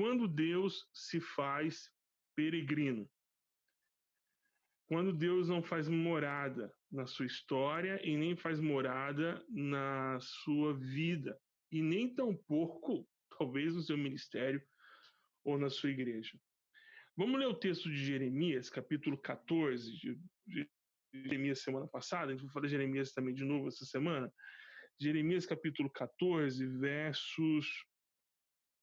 quando Deus se faz peregrino. Quando Deus não faz morada na sua história e nem faz morada na sua vida, e nem tampouco, talvez, no seu ministério ou na sua igreja. Vamos ler o texto de Jeremias, capítulo 14, de, Jeremias semana passada, a gente vai falar de Jeremias também de novo essa semana. Jeremias capítulo 14, versos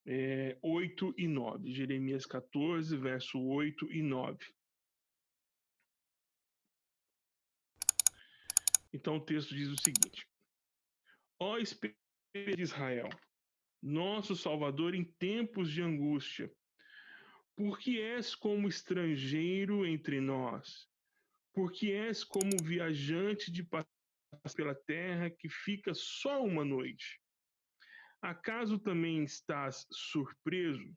é, 8 e 9. Jeremias 14, verso 8 e 9. Então o texto diz o seguinte: Ó Espírito de Israel, nosso Salvador em tempos de angústia, porque és como estrangeiro entre nós, porque és como viajante de passagem pela terra que fica só uma noite. Acaso também estás surpreso?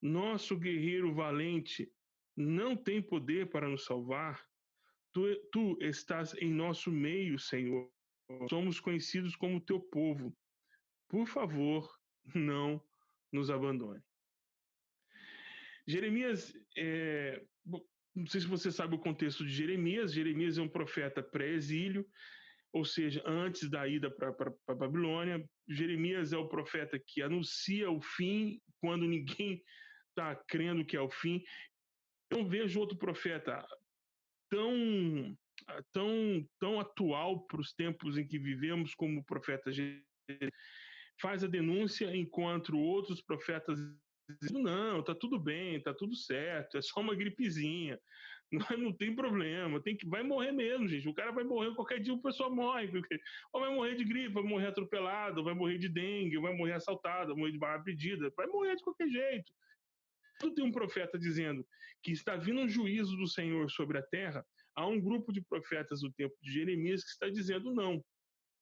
Nosso guerreiro valente não tem poder para nos salvar? Tu, tu estás em nosso meio, Senhor. Somos conhecidos como teu povo. Por favor, não nos abandone. Jeremias, é, não sei se você sabe o contexto de Jeremias. Jeremias é um profeta pré-exílio, ou seja, antes da ida para a Babilônia. Jeremias é o profeta que anuncia o fim quando ninguém está crendo que é o fim. Eu não vejo outro profeta tão tão tão atual para os tempos em que vivemos como o profeta Jeremias. Faz a denúncia enquanto outros profetas dizem, não, tá tudo bem, tá tudo certo, é só uma gripezinha, não, não tem problema, tem que, vai morrer mesmo, gente. O cara vai morrer qualquer dia, o pessoal morre. Ou vai morrer de gripe, vai morrer atropelado, vai morrer de dengue, vai morrer assaltado, vai morrer de barra pedida, vai morrer de qualquer jeito. Quando tem um profeta dizendo que está vindo um juízo do Senhor sobre a terra, há um grupo de profetas do tempo de Jeremias que está dizendo não,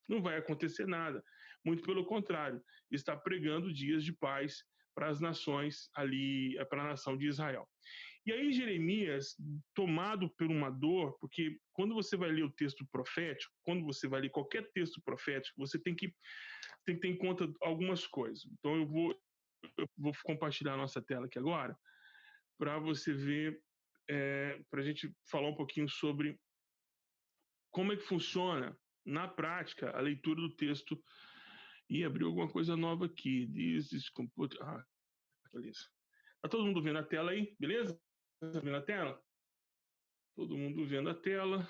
não vai acontecer nada. Muito pelo contrário, está pregando dias de paz para as nações ali, para a nação de Israel. E aí Jeremias, tomado por uma dor, porque quando você vai ler o texto profético, quando você vai ler qualquer texto profético, você tem que, tem que ter em conta algumas coisas. Então eu vou, eu vou compartilhar a nossa tela aqui agora, para você ver, é, para a gente falar um pouquinho sobre como é que funciona, na prática, a leitura do texto. E abriu alguma coisa nova aqui. Diz, this computer. Ah, beleza. Tá todo mundo vendo a tela aí, beleza? Tá vendo a tela? Todo mundo vendo a tela.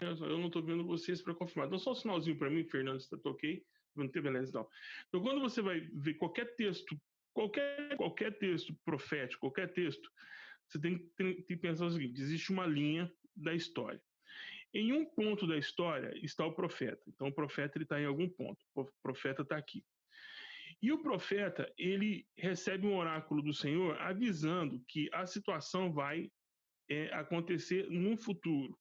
Eu não estou vendo vocês para confirmar. Dá só um sinalzinho para mim, Fernando, se está ok. Não tem beleza, não. Então, quando você vai ver qualquer texto, qualquer, qualquer texto profético, qualquer texto, você tem, tem, que pensar o seguinte: existe uma linha da história. Em um ponto da história está o profeta. Então, o profeta está em algum ponto. O profeta está aqui. E o profeta, ele recebe um oráculo do Senhor avisando que a situação vai é, acontecer no futuro.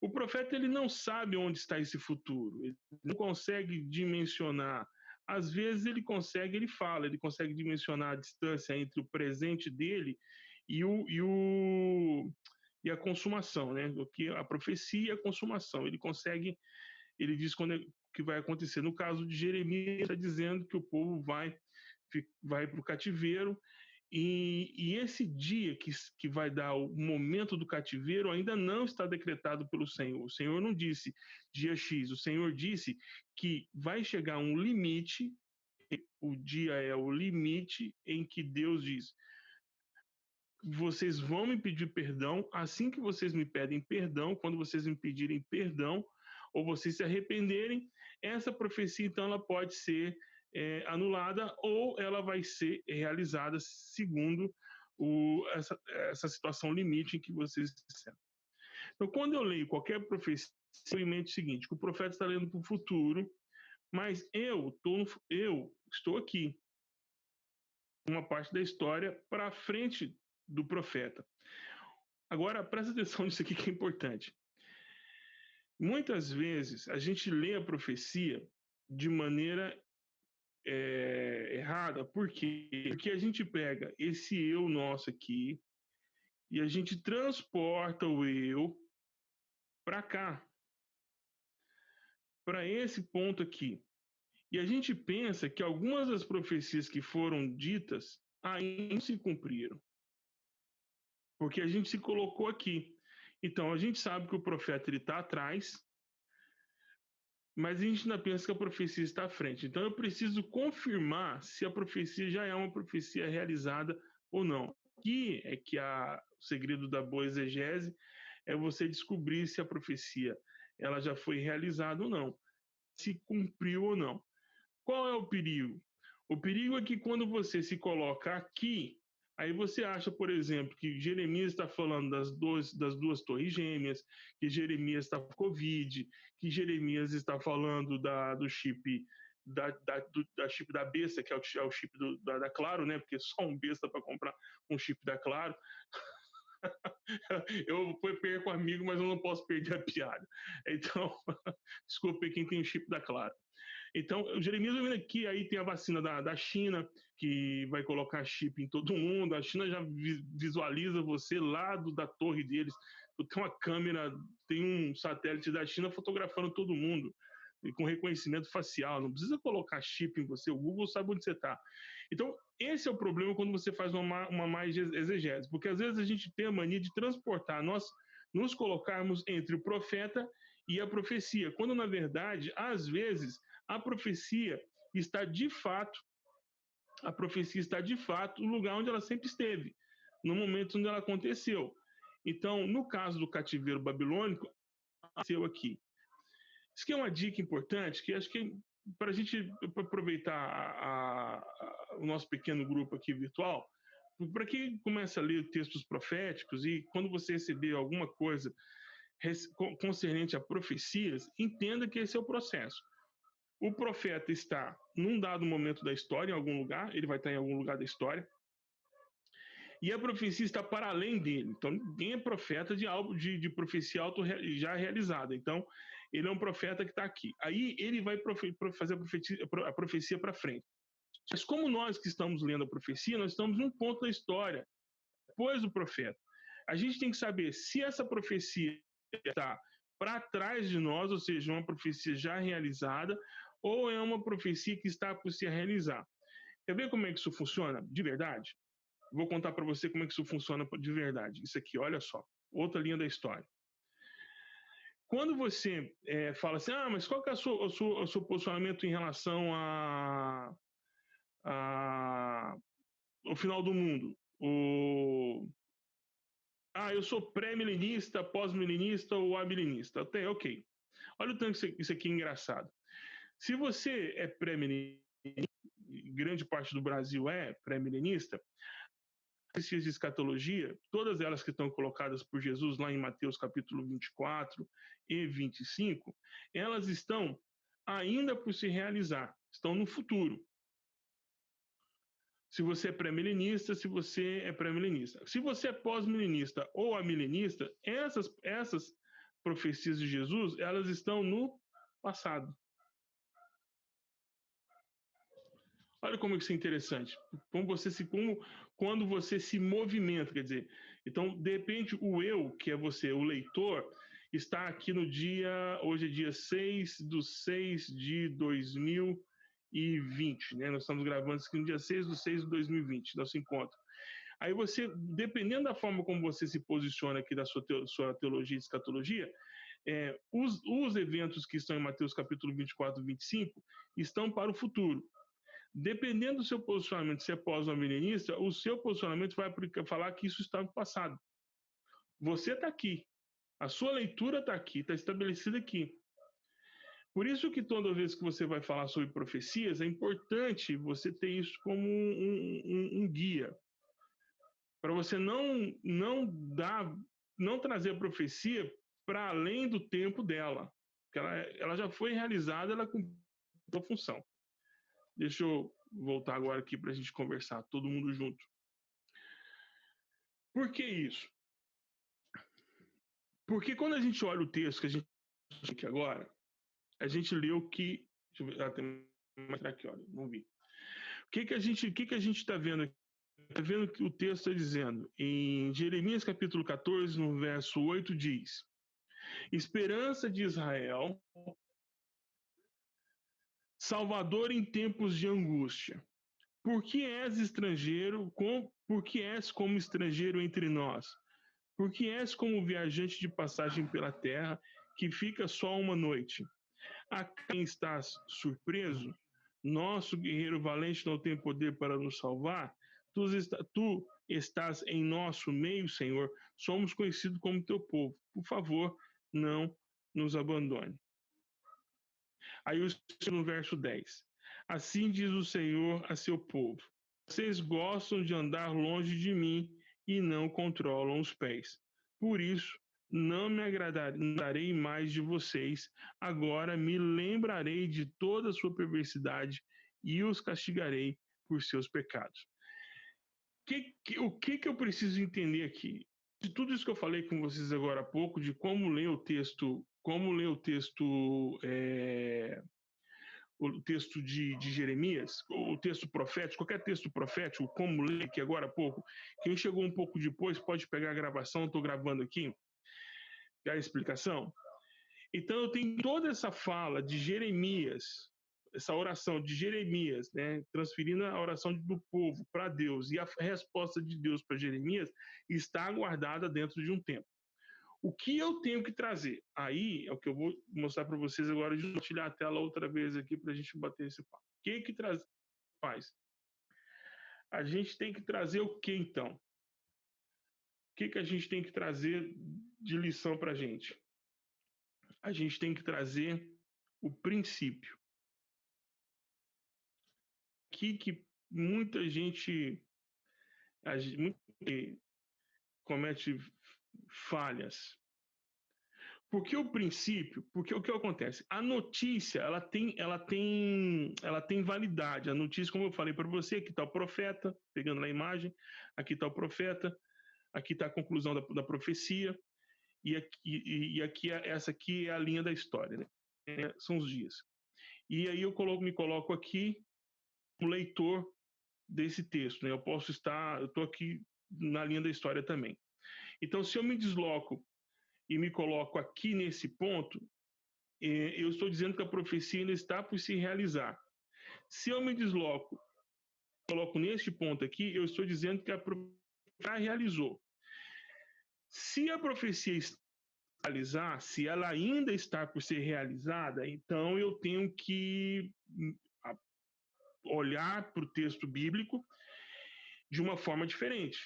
O profeta ele não sabe onde está esse futuro, ele não consegue dimensionar. Às vezes ele consegue, ele fala, ele consegue dimensionar a distância entre o presente dele e, o, e, o, e a consumação, né? O que a profecia e a consumação. Ele consegue, ele diz quando que vai acontecer. No caso de Jeremias, está dizendo que o povo vai, vai para o cativeiro, e, e, esse dia que, que vai dar o momento do cativeiro ainda não está decretado pelo Senhor. O Senhor não disse dia X, o Senhor disse que vai chegar um limite, o dia é o limite em que Deus diz: vocês vão me pedir perdão, assim que vocês me pedem perdão, quando vocês me pedirem perdão, ou vocês se arrependerem, essa profecia então ela pode ser é, anulada ou ela vai ser realizada segundo o, essa, essa situação limite em que vocês disseram. Então, quando eu leio qualquer profecia, eu mente o seguinte: que o profeta está lendo para o futuro, mas eu, tô, eu estou aqui, uma parte da história para frente do profeta. Agora, presta atenção nisso aqui que é importante. Muitas vezes a gente lê a profecia de maneira é, errada, por quê? Porque a gente pega esse eu nosso aqui e a gente transporta o eu para cá, para esse ponto aqui. E a gente pensa que algumas das profecias que foram ditas ainda se cumpriram. Porque a gente se colocou aqui. Então, a gente sabe que o profeta está atrás, mas a gente ainda pensa que a profecia está à frente. Então, eu preciso confirmar se a profecia já é uma profecia realizada ou não. Aqui é que a, o segredo da boa exegese é você descobrir se a profecia ela já foi realizada ou não, se cumpriu ou não. Qual é o perigo? O perigo é que quando você se coloca aqui, aí você acha, por exemplo, que Jeremias está falando das duas, das duas torres gêmeas, que Jeremias está com Covid, que Jeremias está falando da, do chip da, da, do, da chip da besta, que é o, é o chip do, da, da, Claro, né? Porque só um besta para comprar um chip da Claro. eu perco amigo, mas eu não posso perder a piada. Então, desculpe quem tem o chip da Claro. Então, o Jeremias vendo aqui, aí tem a vacina da, da China, que vai colocar chip em todo mundo. A China já visualiza você lá do, da torre deles. Tem uma câmera, tem um satélite da China fotografando todo mundo com reconhecimento facial, não precisa colocar chip em você, o Google sabe onde você está. Então, esse é o problema quando você faz uma, uma mais exegese, porque às vezes a gente tem a mania de transportar, nós nos colocarmos entre o profeta e a profecia, quando na verdade, às vezes, a profecia está de fato, a profecia está de fato no lugar onde ela sempre esteve, no momento onde ela aconteceu. Então, no caso do cativeiro babilônico, aconteceu aqui. Isso aqui é uma dica importante que acho que para a gente aproveitar a, a, o nosso pequeno grupo aqui virtual, para quem começa a ler textos proféticos e quando você receber alguma coisa concernente a profecias, entenda que esse é o processo. O profeta está num dado momento da história, em algum lugar, ele vai estar em algum lugar da história, e a profecia está para além dele. Então, ninguém é profeta de algo de, de profecia auto já realizada. Então, ele é um profeta que está aqui. Aí ele vai fazer a profecia, a profecia para frente. Mas como nós que estamos lendo a profecia, nós estamos num ponto da história, depois do profeta. A gente tem que saber se essa profecia está para trás de nós, ou seja, uma profecia já realizada, ou é uma profecia que está por se realizar. Quer ver como é que isso funciona de verdade? Vou contar para você como é que isso funciona de verdade. Isso aqui, olha só, outra linha da história. Quando você é, fala assim, ah, mas qual que é o seu, o seu, o seu posicionamento em relação a, a, ao final do mundo? O, ah, eu sou pré-milenista, pós-milenista ou amilenista. Até, ok. Olha o tanto que isso aqui é engraçado. Se você é pré-milenista, grande parte do Brasil é pré-milenista, profecias de escatologia, todas elas que estão colocadas por Jesus lá em Mateus capítulo 24 e 25, elas estão ainda por se realizar, estão no futuro. Se você é pré-milenista, se você é pré-milenista. Se você é pós-milenista ou amilenista, essas, essas profecias de Jesus, elas estão no passado. Olha como isso é interessante. Como você se como quando você se movimenta, quer dizer, então de repente o eu, que é você, o leitor, está aqui no dia, hoje é dia 6 do 6 de 2020, né? Nós estamos gravando isso aqui no dia 6 do 6 de 2020, nosso encontro. Aí você, dependendo da forma como você se posiciona aqui da sua, sua teologia e escatologia, é, os, os eventos que estão em Mateus capítulo 24 e 25 estão para o futuro. Dependendo do seu posicionamento, se é pós ou milenista, o seu posicionamento vai falar que isso está no passado. Você está aqui. A sua leitura está aqui, está estabelecida aqui. Por isso que toda vez que você vai falar sobre profecias, é importante você ter isso como um, um, um guia. Para você não, não dar, não trazer a profecia para além do tempo dela. Ela, ela já foi realizada, ela cumpriu a função. Deixa eu voltar agora aqui para a gente conversar, todo mundo junto. Por que isso? Porque quando a gente olha o texto que a gente aqui agora, a gente leu que. Deixa eu ver, ah, tem aqui, olha, não vi. O que, que a gente que, que a gente está vendo aqui? Está vendo que o texto está dizendo, em Jeremias capítulo 14, no verso 8, diz: Esperança de Israel Salvador em tempos de angústia. Por que és estrangeiro, com, por que és como estrangeiro entre nós? Por que és como viajante de passagem pela terra, que fica só uma noite? A quem estás surpreso? Nosso guerreiro valente não tem poder para nos salvar? Tu, está, tu estás em nosso meio, Senhor. Somos conhecidos como teu povo. Por favor, não nos abandone. Aí no verso 10. Assim diz o Senhor a seu povo: Vocês gostam de andar longe de mim e não controlam os pés. Por isso, não me agradarei mais de vocês. Agora me lembrarei de toda a sua perversidade e os castigarei por seus pecados. Que, que, o que, que eu preciso entender aqui? De tudo isso que eu falei com vocês agora há pouco, de como ler o texto, como ler o texto é, o texto de, de, Jeremias, o texto profético, qualquer texto profético, como ler aqui agora há pouco, quem chegou um pouco depois pode pegar a gravação, estou gravando aqui, a explicação. Então eu tenho toda essa fala de Jeremias, essa oração de Jeremias, né, transferindo a oração do povo para Deus e a resposta de Deus para Jeremias está guardada dentro de um tempo. O que eu tenho que trazer? Aí é o que eu vou mostrar para vocês agora de compartilhar a tela outra vez aqui para a gente bater esse papo. O que que traz, faz? A gente tem que trazer o que então? O que que a gente tem que trazer de lição para a gente? A gente tem que trazer o princípio. Que que muita gente, a gente comete falhas. Porque o princípio, porque o que acontece? A notícia, ela tem, ela tem, ela tem validade. A notícia, como eu falei para você, aqui está o profeta, pegando na imagem, aqui está o profeta, aqui está a conclusão da, da profecia, e aqui, e, e aqui é, essa aqui é a linha da história, né? É, são os dias. E aí eu coloco, me coloco aqui o leitor desse texto, né? Eu posso estar, eu estou aqui na linha da história também. Então, se eu me desloco e me coloco aqui nesse ponto, é, eu estou dizendo que a profecia ainda está por se realizar. Se eu me desloco, coloco neste ponto aqui, eu estou dizendo que a profecia já realizou. Se a profecia realizar, se ela ainda está por ser realizada, então eu tenho que hum, olhar para o texto bíblico de uma forma diferente.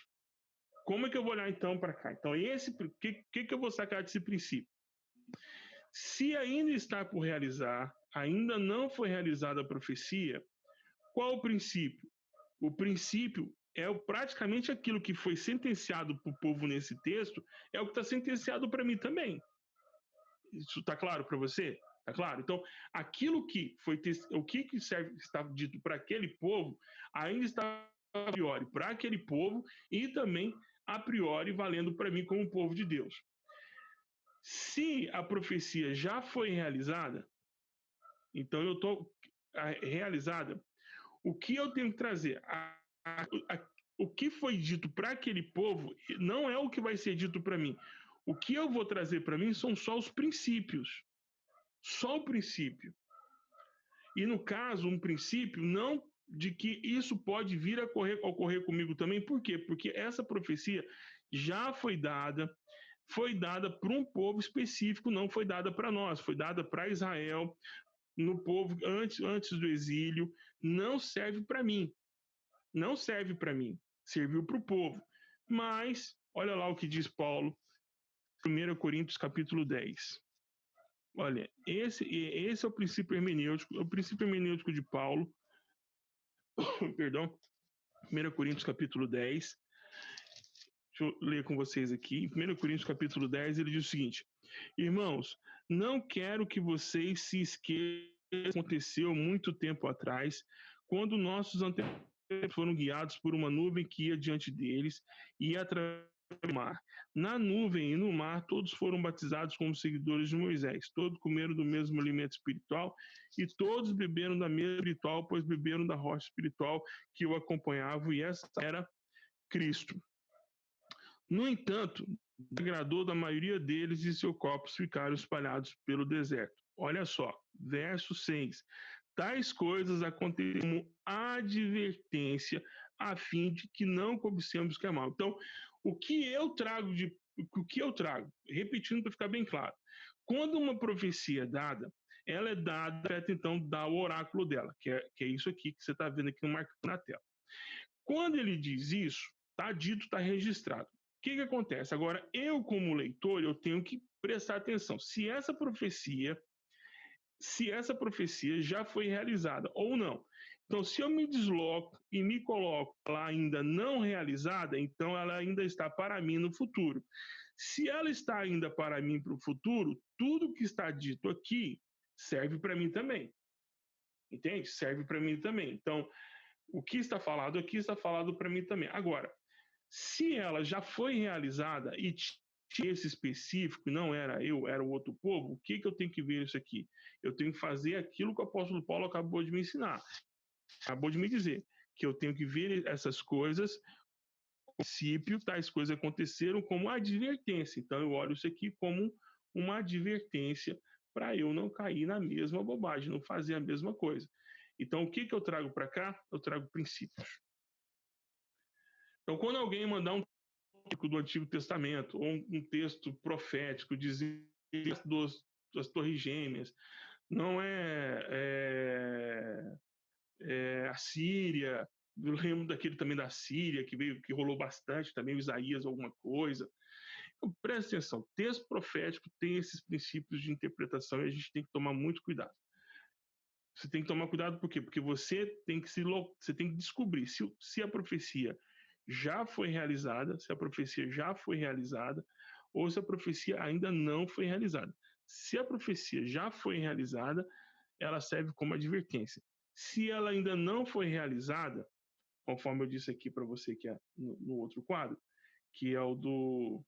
Como é que eu vou olhar então para cá? Então, esse que, que, que eu vou sacar desse princípio? Se ainda está por realizar, ainda não foi realizada a profecia, qual o princípio? O princípio é praticamente aquilo que foi sentenciado para o povo nesse texto, é o que está sentenciado para mim também. Isso está claro para você? Está claro? Então, aquilo que foi o que serve, está dito para aquele povo ainda está a priori para aquele povo e também a priori valendo para mim como povo de Deus. Se a profecia já foi realizada, então eu estou realizada, o que eu tenho que trazer? A, a, a, o que foi dito para aquele povo não é o que vai ser dito para mim. O que eu vou trazer para mim são só os princípios. Só o princípio. E no caso, um princípio não de que isso pode vir a ocorrer, ocorrer comigo também. Por quê? Porque essa profecia já foi dada, foi dada para um povo específico, não foi dada para nós, foi dada para Israel, no povo antes, antes do exílio, não serve para mim. Não serve para mim, serviu para o povo. Mas, olha lá o que diz Paulo, 1 Coríntios capítulo 10. Olha, esse, esse é o princípio hermenêutico, o princípio hermenêutico de Paulo, perdão, 1 Coríntios capítulo 10. Deixa eu ler com vocês aqui. Em 1 Coríntios capítulo 10, ele diz o seguinte: Irmãos, não quero que vocês se esqueçam que aconteceu muito tempo atrás, quando nossos antepassados foram guiados por uma nuvem que ia diante deles e através do mar. Na nuvem e no mar, todos foram batizados como seguidores de Moisés. Todos comeram do mesmo alimento espiritual e todos beberam da mesma espiritual, pois beberam da rocha espiritual que o acompanhava, e essa era Cristo. No entanto, agradou da maioria deles e seus corpos ficaram espalhados pelo deserto. Olha só, verso 6. Tais coisas acontecem como advertência, a fim de que não cobicemos o que é mal. Então, o que eu trago de o que eu trago, repetindo para ficar bem claro, quando uma profecia é dada, ela é dada, então, dá o oráculo dela, que é, que é isso aqui que você está vendo aqui no marco na tela. Quando ele diz isso, está dito, está registrado. O que, que acontece? Agora, eu, como leitor, eu tenho que prestar atenção. Se essa profecia, se essa profecia já foi realizada ou não. Então, se eu me desloco e me coloco lá ainda não realizada, então ela ainda está para mim no futuro. Se ela está ainda para mim para o futuro, tudo que está dito aqui serve para mim também. Entende? Serve para mim também. Então, o que está falado aqui está falado para mim também. Agora, se ela já foi realizada e tinha esse específico, não era eu, era o outro povo, o que, que eu tenho que ver isso aqui? Eu tenho que fazer aquilo que o apóstolo Paulo acabou de me ensinar. Acabou de me dizer que eu tenho que ver essas coisas, princípio, tais coisas aconteceram como advertência. Então eu olho isso aqui como uma advertência para eu não cair na mesma bobagem, não fazer a mesma coisa. Então, o que, que eu trago para cá? Eu trago princípios. Então, quando alguém mandar um do Antigo Testamento, ou um, texto profético, dizendo das Torres Gêmeas, não é, é, é a Síria, eu lembro daquele também da Síria, que veio, que rolou bastante, também o Isaías, alguma coisa. Então, presta atenção, texto profético tem esses princípios de interpretação e a gente tem que tomar muito cuidado. Você tem que tomar cuidado por quê? Porque você tem que se você tem que descobrir se, se a profecia já foi realizada, se a profecia já foi realizada ou se a profecia ainda não foi realizada. Se a profecia já foi realizada, ela serve como advertência. Se ela ainda não foi realizada, conforme eu disse aqui para você que é no, no, outro quadro, que é o do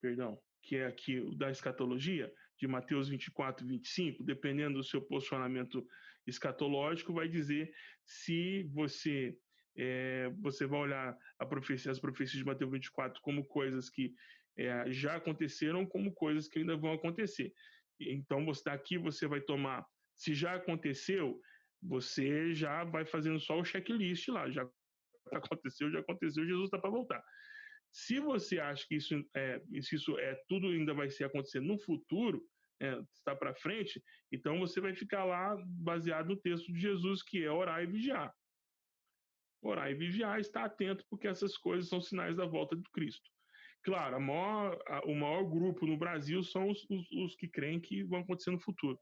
perdão, que é aqui o da escatologia, de Mateus 24, 25, dependendo do seu posicionamento escatológico, vai dizer se você é, você vai olhar profecia, as profecias de Mateus 24 como coisas que é, já aconteceram, como coisas que ainda vão acontecer. Então, você daqui você vai tomar, se já aconteceu, você já vai fazendo só o checklist lá, já aconteceu, já aconteceu, Jesus está para voltar. Se você acha que isso é, isso é tudo ainda vai ser acontecer no futuro, é, está para frente, então você vai ficar lá baseado no texto de Jesus, que é orar e vigiar. Orar e vigiar, estar atento, porque essas coisas são sinais da volta de Cristo. Claro, maior, a, o maior grupo no Brasil são os, os, os, que creem que vão acontecer no futuro.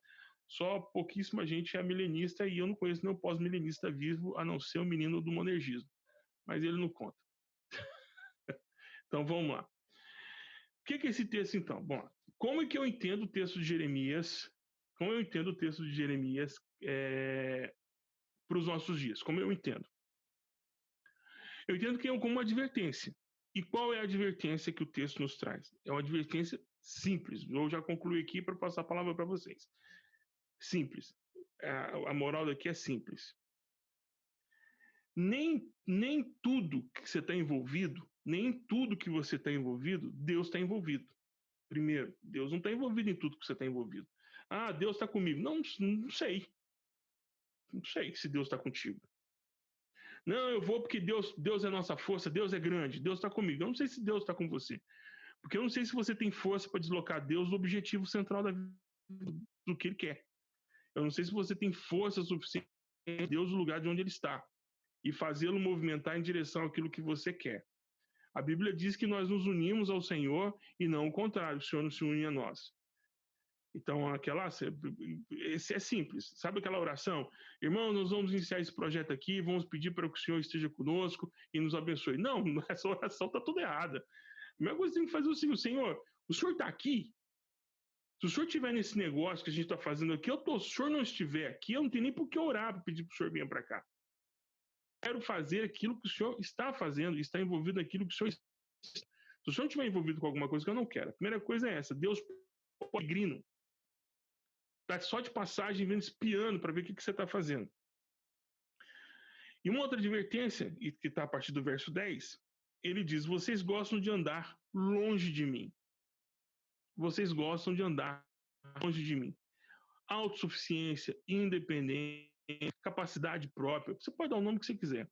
Só pouquíssima gente é milenista e eu não conheço nenhum pós-milenista vivo, a não ser o menino do monergismo. Mas ele não conta. Então vamos lá. O que é esse texto então? Bom, como é que eu entendo o texto de Jeremias? Como eu entendo o texto de Jeremias é, para os nossos dias? Como eu entendo? Eu entendo que é como uma advertência. E qual é a advertência que o texto nos traz? É uma advertência simples. Eu já concluí aqui para passar a palavra para vocês. Simples. A, a moral daqui é simples. Nem, nem tudo que você está envolvido nem tudo que você está envolvido, Deus está envolvido. Primeiro, Deus não está envolvido em tudo que você está envolvido. Ah, Deus está comigo. Não, não sei. Não sei se Deus está contigo. Não, eu vou porque Deus, Deus é nossa força, Deus é grande, Deus está comigo. Eu não sei se Deus está com você. Porque eu não sei se você tem força para deslocar Deus do objetivo central da vida, do que Ele quer. Eu não sei se você tem força suficiente para Deus no lugar de onde Ele está e fazê-lo movimentar em direção àquilo que você quer. A Bíblia diz que nós nos unimos ao Senhor e não o contrário, o Senhor não se une a nós. Então, aquela, esse é simples. Sabe aquela oração? Irmão, nós vamos iniciar esse projeto aqui, vamos pedir para que o Senhor esteja conosco e nos abençoe. Não, essa oração está toda errada. A primeira coisa que tem que fazer é o seguinte, Senhor, o Senhor está aqui? Se o Senhor estiver nesse negócio que a gente está fazendo aqui, eu tô, se o Senhor não estiver aqui, eu não tenho nem por que orar para pedir para o Senhor vir para cá quero fazer aquilo que o senhor está fazendo, está envolvido naquilo que o senhor Se o senhor estiver envolvido com alguma coisa que eu não quero, a primeira coisa é essa: Deus peregrino. Está só de passagem, vendo espiando para ver o que, que você está fazendo. E uma outra advertência, que está a partir do verso 10, ele diz: Vocês gostam de andar longe de mim. Vocês gostam de andar longe de mim. autossuficiência, independência, capacidade própria. Você pode dar o nome que você quiser.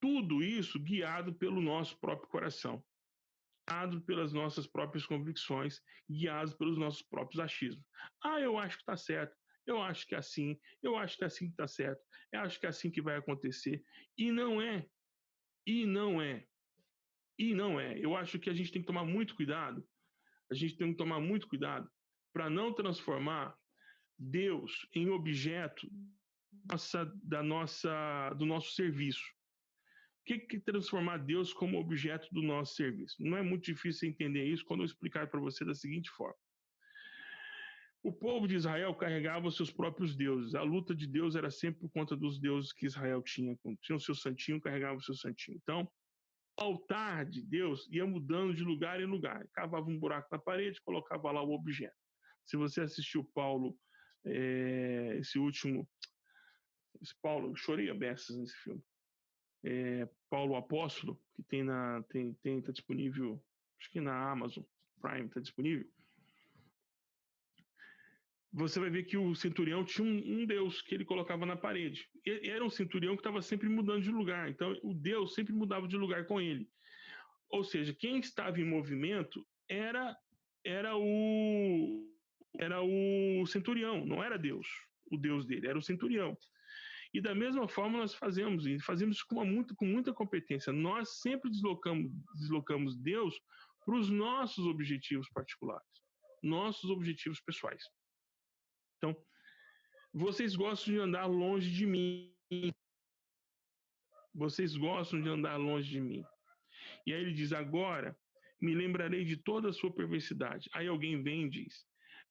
Tudo isso guiado pelo nosso próprio coração, guiado pelas nossas próprias convicções, guiado pelos nossos próprios achismos. Ah, eu acho que está certo. Eu acho que é assim, eu acho que é assim que está certo, eu acho que é assim que vai acontecer. E não é. E não é. E não é. Eu acho que a gente tem que tomar muito cuidado. A gente tem que tomar muito cuidado para não transformar Deus em objeto nossa, da nossa, do nosso serviço. O que, que transformar Deus como objeto do nosso serviço? Não é muito difícil entender isso quando eu explicar para você da seguinte forma. O povo de Israel carregava seus próprios deuses. A luta de Deus era sempre por conta dos deuses que Israel tinha. Tinha o seu santinho, carregava o seu santinho. Então, o altar de Deus ia mudando de lugar em lugar. Cavava um buraco na parede, colocava lá o objeto. Se você assistiu Paulo, é, esse último esse Paulo, eu chorei a beças nesse filme. É, Paulo Apóstolo, que tem na tem tem tá disponível, acho que na Amazon Prime tá disponível. Você vai ver que o centurião tinha um, um Deus que ele colocava na parede. Ele era um centurião que estava sempre mudando de lugar. Então, o Deus sempre mudava de lugar com ele. Ou seja, quem estava em movimento era era o era o centurião, não era Deus, o Deus dele, era o centurião. E da mesma forma nós fazemos, e fazemos com, muito, com muita competência. Nós sempre deslocamos, deslocamos Deus para os nossos objetivos particulares, nossos objetivos pessoais. Então, vocês gostam de andar longe de mim. Vocês gostam de andar longe de mim. E aí ele diz: Agora me lembrarei de toda a sua perversidade. Aí alguém vem e diz: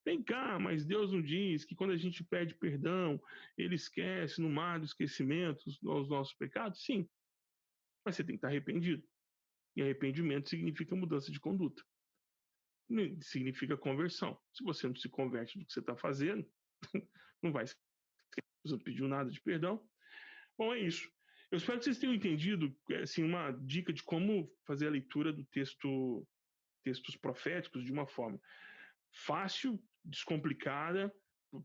Vem cá, mas Deus não diz que quando a gente pede perdão, ele esquece no mar do esquecimento os nossos pecados? Sim. Mas você tem que estar arrependido. E arrependimento significa mudança de conduta. Significa conversão. Se você não se converte do que você está fazendo, não vai não pediu nada de perdão. Bom, é isso. Eu espero que vocês tenham entendido assim, uma dica de como fazer a leitura do texto, textos proféticos de uma forma fácil, descomplicada,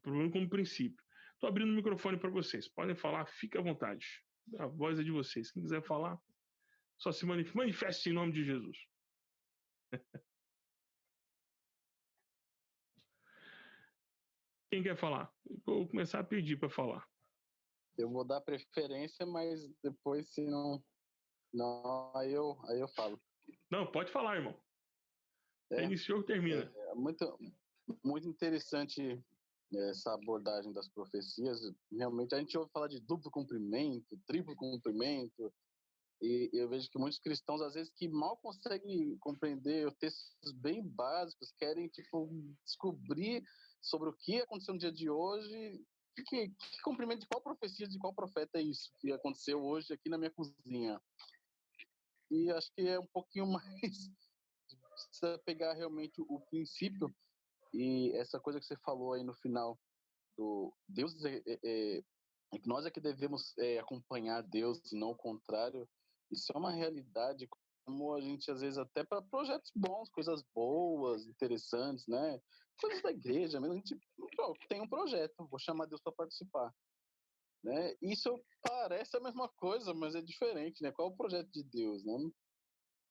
pelo como princípio. Estou abrindo o microfone para vocês. Podem falar, fique à vontade. A voz é de vocês. Quem quiser falar, só se manifeste, manifeste em nome de Jesus. Quem quer falar? Vou começar a pedir para falar. Eu vou dar preferência, mas depois, se não, não aí, eu, aí eu falo. Não, pode falar, irmão. É, iniciou, termina. É, é muito, muito interessante essa abordagem das profecias. Realmente, a gente ouve falar de duplo cumprimento, triplo cumprimento, e eu vejo que muitos cristãos, às vezes, que mal conseguem compreender textos bem básicos, querem, tipo, descobrir sobre o que aconteceu no dia de hoje. Que, que cumprimento de qual profecia, de qual profeta é isso que aconteceu hoje aqui na minha cozinha? E acho que é um pouquinho mais precisa pegar realmente o princípio e essa coisa que você falou aí no final do Deus é, é, é, é que nós é que devemos é, acompanhar Deus e não o contrário. Isso é uma realidade como a gente às vezes até para projetos bons, coisas boas, interessantes, né? Coisas da igreja, mesmo a gente ó, tem um projeto, vou chamar Deus para participar. Né? Isso parece a mesma coisa, mas é diferente, né? Qual é o projeto de Deus, né?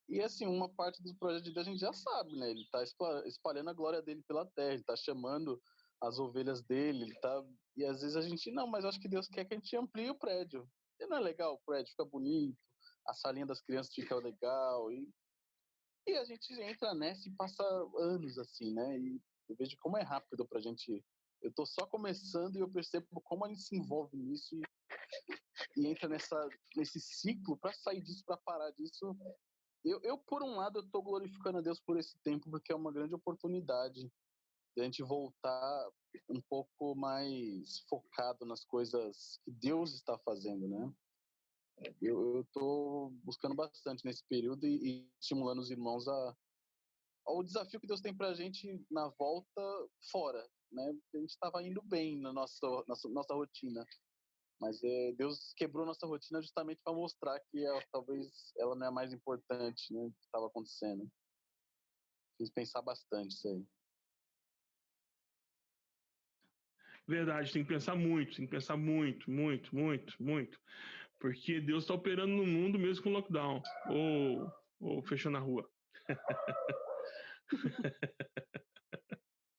E assim, uma parte dos projetos de Deus a gente já sabe, né? Ele está espalhando a glória dele pela terra, ele está chamando as ovelhas dele, ele tá. E às vezes a gente, não, mas acho que Deus quer que a gente amplie o prédio. E não é legal, o prédio fica bonito, a salinha das crianças fica legal. E, e a gente entra nessa e passa anos assim, né? E eu vejo como é rápido pra gente. Eu tô só começando e eu percebo como a gente se envolve nisso e, e entra nessa, nesse ciclo para sair disso, para parar disso, eu, eu, por um lado, estou glorificando a Deus por esse tempo, porque é uma grande oportunidade de a gente voltar um pouco mais focado nas coisas que Deus está fazendo, né? Eu estou buscando bastante nesse período e, e, estimulando os irmãos a ao desafio que Deus tem para a gente na volta fora, né? A gente estava indo bem na nossa, nossa, nossa rotina, mas é, Deus quebrou nossa rotina justamente para mostrar que ela, talvez ela não é mais importante, né? Que estava acontecendo. Fiz pensar bastante isso aí. Verdade, tem que pensar muito, tem que pensar muito, muito, muito, muito. Porque Deus está operando no mundo mesmo com lockdown. Ou, ou fechando a rua.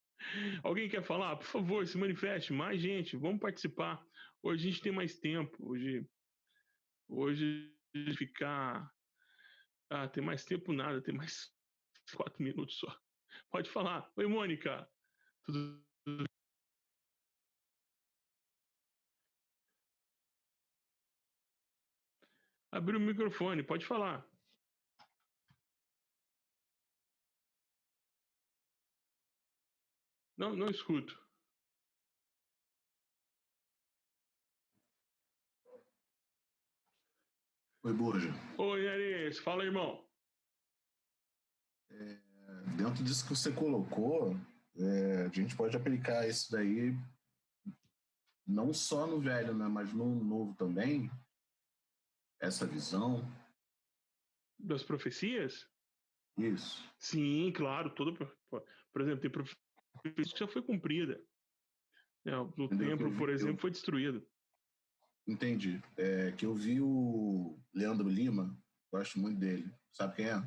Alguém quer falar? Por favor, se manifeste. Mais gente, vamos participar. Hoje a gente tem mais tempo. Hoje, hoje ficar. Ah, tem mais tempo nada, tem mais quatro minutos só. Pode falar. Oi, Mônica. Tudo Abriu o microfone, pode falar. Não, não escuto. Oi, Borja. Oi, Ares. Fala, irmão. É, dentro disso que você colocou, é, a gente pode aplicar isso daí não só no velho, né, mas no novo também, essa visão. Das profecias? Isso. Sim, claro. Todo, por exemplo, tem profecia que já foi cumprida. É, o templo, por exemplo, foi destruído. Entendi. É, que eu vi o Leandro Lima, gosto muito dele. Sabe quem é?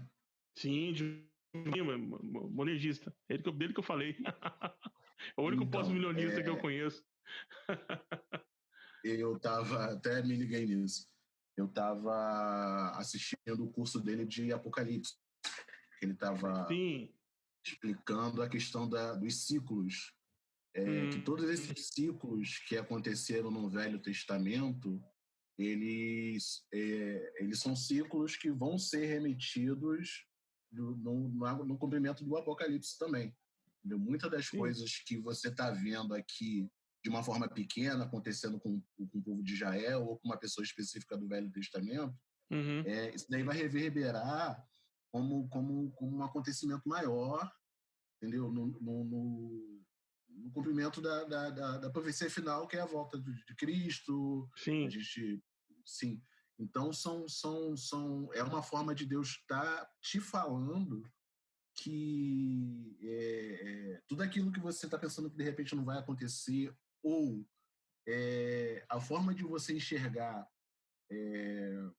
Sim, de Lima, monegista. É dele que, eu, dele que eu falei. é o único então, pós-milionista é... que eu conheço. eu tava, até me liguei nisso. Eu tava assistindo o curso dele de Apocalipse. Ele tava Sim. explicando a questão da, dos ciclos é, hum. que todos esses ciclos que aconteceram no Velho Testamento, eles, é, eles são ciclos que vão ser remetidos no, no, no cumprimento do Apocalipse também. Muitas das Sim. coisas que você está vendo aqui de uma forma pequena acontecendo com, com, o povo de Israel ou com uma pessoa específica do Velho Testamento, uhum. é, isso daí vai reverberar como, como, como um acontecimento maior, entendeu? No, no, no, no cumprimento da, da, da, da, profecia final, que é a volta de, de Cristo. Sim. A gente, sim. Então, são, são, são, é uma forma de Deus estar tá te falando que é, é, tudo aquilo que você está pensando que de repente não vai acontecer, ou é, a forma de você enxergar é,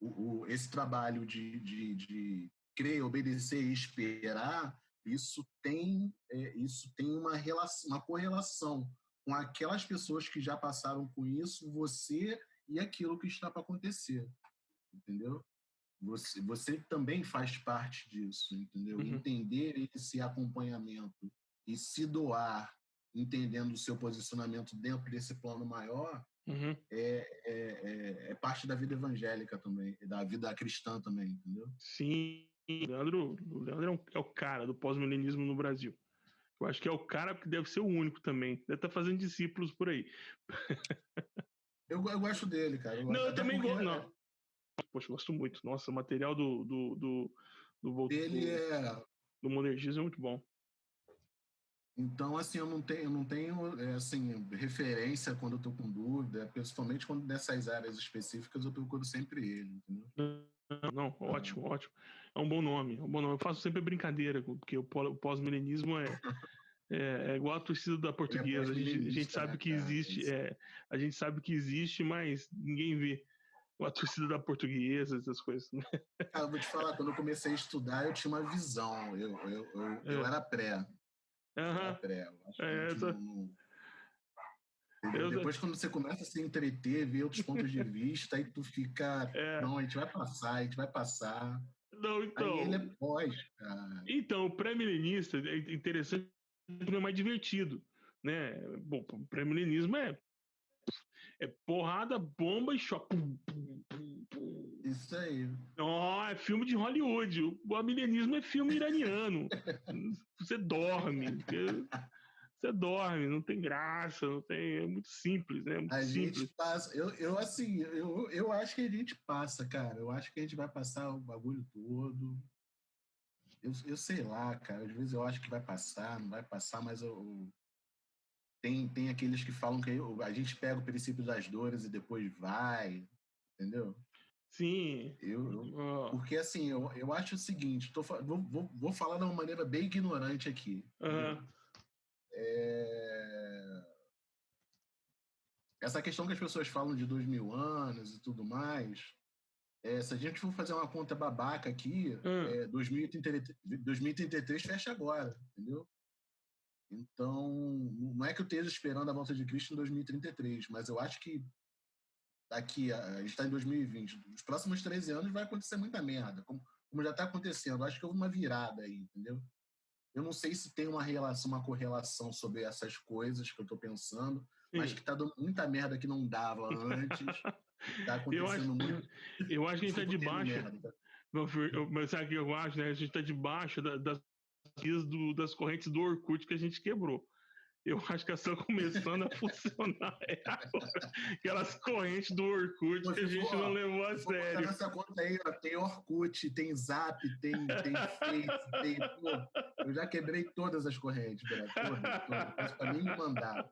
o, o, esse trabalho de, de, de crer, obedecer e esperar, isso tem, é, isso tem uma, relação, uma correlação com aquelas pessoas que já passaram com isso, você e aquilo que está para acontecer, entendeu? Você, você também faz parte disso, entendeu? Uhum. Entender esse acompanhamento e se doar, entendendo o seu posicionamento dentro desse plano maior, uhum. é, é, é, é, parte da vida evangélica também, da vida cristã também, entendeu? Sim, o Leandro, o Leandro é, um, é o cara do pós-milenismo no Brasil. Eu acho que é o cara que deve ser o único também. Deve estar tá fazendo discípulos por aí. eu, eu gosto dele, cara. Eu não, eu também gosto. É... Não. Poxa, gosto muito. Nossa, o material do. do, do, do, Ele é. Do monergismo é muito bom. Então, assim, eu não tenho, eu não tenho é, assim, referência quando eu estou com dúvida, principalmente quando nessas áreas específicas eu procuro sempre ele, entendeu? Não, não ótimo, ótimo é um bom nome, é um bom nome. Eu faço sempre brincadeira, porque o pós-milenismo é, é, é, igual a torcida da portuguesa. A gente, a gente sabe que existe, é, a gente sabe que existe, mas ninguém vê a torcida da portuguesa, essas coisas. Né? Cara, vou te falar, quando eu comecei a estudar, eu tinha uma visão. Eu, eu, eu, eu é. era pré. Uhum. Era pré. é, essa... não, eu... Depois, quando você começa a se entreter, ver outros pontos de vista, aí tu fica. É. Não, a gente vai passar, a gente vai passar. Não, então. Aí ele é pós, cara. Então, o pré-milenista é interessante, é mais divertido, né? Bom, o pré-milenismo é é porrada, bomba e choque. Isso aí. Oh, é filme de Hollywood. O milenismo é filme iraniano. Você dorme. Você dorme, não tem graça, não tem. É muito simples, né? Muito a simples. gente passa. Eu, eu assim, eu, eu acho que a gente passa, cara. Eu acho que a gente vai passar o bagulho todo. Eu, eu sei lá, cara. Às vezes eu acho que vai passar, não vai passar, mas eu, tem, tem aqueles que falam que a gente pega o princípio das dores e depois vai, entendeu? Sim. Eu, eu Porque assim, eu, eu acho o seguinte, tô, vou, vou, vou falar de uma maneira bem ignorante aqui. Uhum. É... essa questão que as pessoas falam de dois mil anos e tudo mais, é, se a gente for fazer uma conta babaca aqui, hum. é, 2033, 2033 fecha agora, entendeu? Então, não é que eu esteja esperando a volta de Cristo em 2033, mas eu acho que daqui, a, gente está em 2020, nos próximos 13 anos vai acontecer muita merda, como, como já está acontecendo. Eu acho que houve uma virada aí, entendeu? Eu não sei se tem uma relação, uma correlação sobre essas coisas que eu estou pensando, Sim. mas que está dando muita merda que não dava antes. Está acontecendo eu acho, muito. Eu acho que a gente está debaixo. Mas sabe o que eu acho, né? A gente está debaixo da, das, das correntes do Orkut que a gente quebrou. Eu acho que elas estão começando a funcionar é agora. Aquelas correntes do Orkut que a gente for, não levou a sério. Nessa conta aí, ó, tem Orkut, tem Zap, tem, tem Face, tem. Pô, eu já quebrei todas as correntes, velho. Todas, todas. Pra mim mandar.